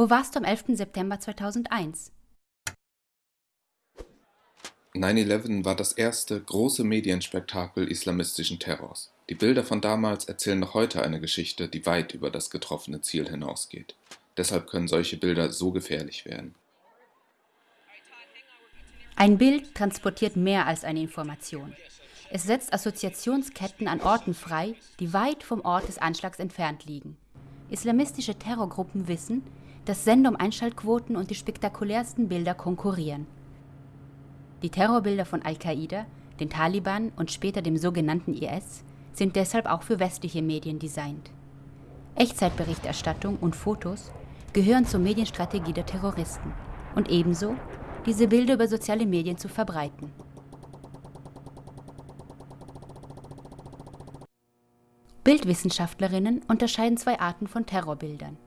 Wo warst du am 11. September 2001? 9-11 war das erste große Medienspektakel islamistischen Terrors. Die Bilder von damals erzählen noch heute eine Geschichte, die weit über das getroffene Ziel hinausgeht. Deshalb können solche Bilder so gefährlich werden. Ein Bild transportiert mehr als eine Information. Es setzt Assoziationsketten an Orten frei, die weit vom Ort des Anschlags entfernt liegen. Islamistische Terrorgruppen wissen, dass Sendung-Einschaltquoten und die spektakulärsten Bilder konkurrieren. Die Terrorbilder von Al-Qaida, den Taliban und später dem sogenannten IS sind deshalb auch für westliche Medien designt. Echtzeitberichterstattung und Fotos gehören zur Medienstrategie der Terroristen und ebenso diese Bilder über soziale Medien zu verbreiten. Bildwissenschaftlerinnen unterscheiden zwei Arten von Terrorbildern.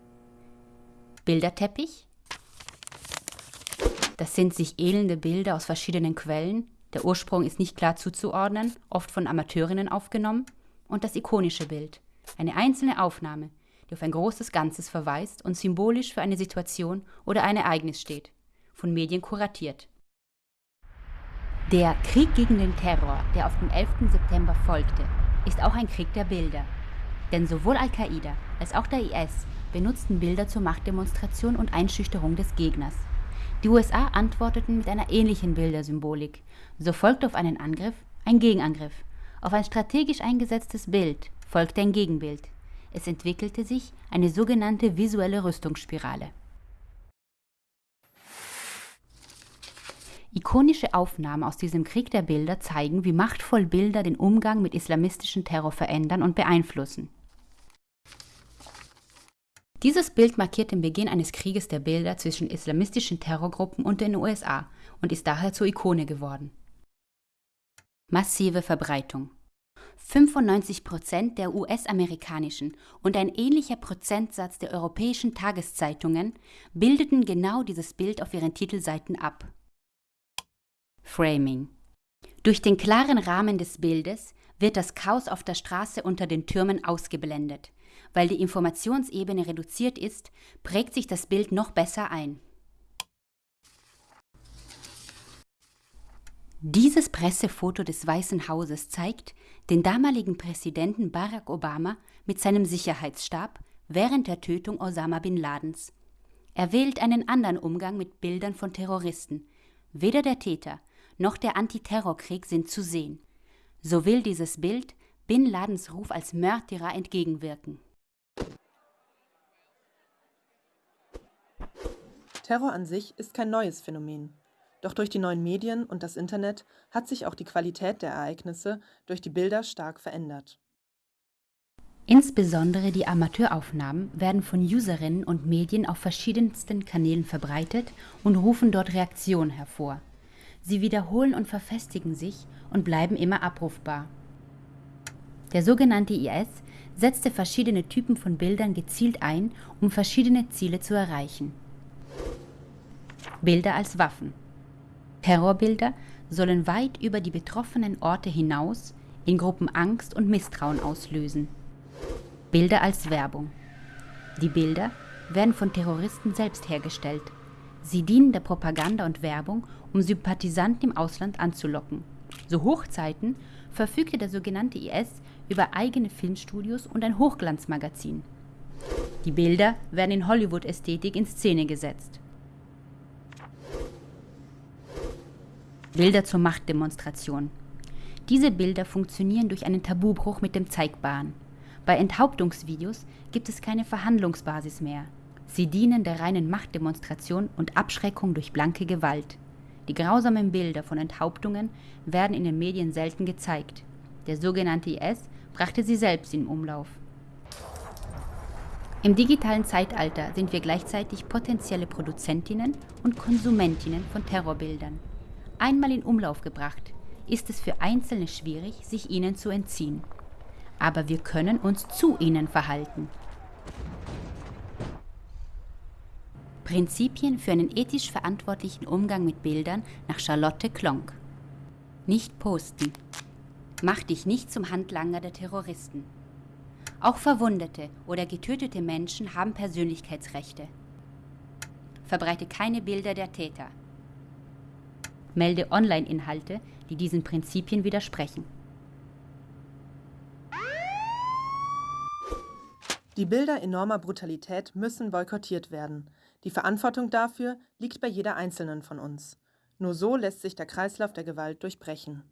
Bilderteppich das sind sich ähnelnde Bilder aus verschiedenen Quellen. Der Ursprung ist nicht klar zuzuordnen, oft von Amateurinnen aufgenommen. Und das ikonische Bild. Eine einzelne Aufnahme, die auf ein großes Ganzes verweist und symbolisch für eine Situation oder ein Ereignis steht. Von Medien kuratiert. Der Krieg gegen den Terror, der auf den 11. September folgte, ist auch ein Krieg der Bilder. Denn sowohl Al-Qaida als auch der IS benutzten Bilder zur Machtdemonstration und Einschüchterung des Gegners. Die USA antworteten mit einer ähnlichen Bildersymbolik. So folgte auf einen Angriff ein Gegenangriff. Auf ein strategisch eingesetztes Bild folgte ein Gegenbild. Es entwickelte sich eine sogenannte visuelle Rüstungsspirale. Ikonische Aufnahmen aus diesem Krieg der Bilder zeigen, wie machtvoll Bilder den Umgang mit islamistischen Terror verändern und beeinflussen. Dieses Bild markiert den Beginn eines Krieges der Bilder zwischen islamistischen Terrorgruppen und den USA und ist daher zur Ikone geworden. Massive Verbreitung 95 Prozent der US-amerikanischen und ein ähnlicher Prozentsatz der europäischen Tageszeitungen bildeten genau dieses Bild auf ihren Titelseiten ab. Framing Durch den klaren Rahmen des Bildes wird das Chaos auf der Straße unter den Türmen ausgeblendet. Weil die Informationsebene reduziert ist, prägt sich das Bild noch besser ein. Dieses Pressefoto des Weißen Hauses zeigt den damaligen Präsidenten Barack Obama mit seinem Sicherheitsstab während der Tötung Osama bin Ladens. Er wählt einen anderen Umgang mit Bildern von Terroristen. Weder der Täter noch der Antiterrorkrieg sind zu sehen. So will dieses Bild Bin Ladens Ruf als Mörderer entgegenwirken. Terror an sich ist kein neues Phänomen. Doch durch die neuen Medien und das Internet hat sich auch die Qualität der Ereignisse durch die Bilder stark verändert. Insbesondere die Amateuraufnahmen werden von Userinnen und Medien auf verschiedensten Kanälen verbreitet und rufen dort Reaktionen hervor. Sie wiederholen und verfestigen sich und bleiben immer abrufbar. Der sogenannte IS setzte verschiedene Typen von Bildern gezielt ein, um verschiedene Ziele zu erreichen. Bilder als Waffen. Terrorbilder sollen weit über die betroffenen Orte hinaus in Gruppen Angst und Misstrauen auslösen. Bilder als Werbung. Die Bilder werden von Terroristen selbst hergestellt. Sie dienen der Propaganda und Werbung, um Sympathisanten im Ausland anzulocken. Zu Hochzeiten verfügte der sogenannte IS über eigene Filmstudios und ein Hochglanzmagazin. Die Bilder werden in Hollywood-Ästhetik in Szene gesetzt. Bilder zur Machtdemonstration. Diese Bilder funktionieren durch einen Tabubruch mit dem Zeigbaren. Bei Enthauptungsvideos gibt es keine Verhandlungsbasis mehr. Sie dienen der reinen Machtdemonstration und Abschreckung durch blanke Gewalt. Die grausamen Bilder von Enthauptungen werden in den Medien selten gezeigt. Der sogenannte IS brachte sie selbst in Umlauf. Im digitalen Zeitalter sind wir gleichzeitig potenzielle Produzentinnen und Konsumentinnen von Terrorbildern. Einmal in Umlauf gebracht, ist es für Einzelne schwierig, sich ihnen zu entziehen. Aber wir können uns zu ihnen verhalten. Prinzipien für einen ethisch verantwortlichen Umgang mit Bildern nach Charlotte Klonk. Nicht posten. Mach dich nicht zum Handlanger der Terroristen. Auch verwundete oder getötete Menschen haben Persönlichkeitsrechte. verbreite keine Bilder der Täter. Melde Online-Inhalte, die diesen Prinzipien widersprechen. Die Bilder enormer Brutalität müssen boykottiert werden. Die Verantwortung dafür liegt bei jeder einzelnen von uns. Nur so lässt sich der Kreislauf der Gewalt durchbrechen.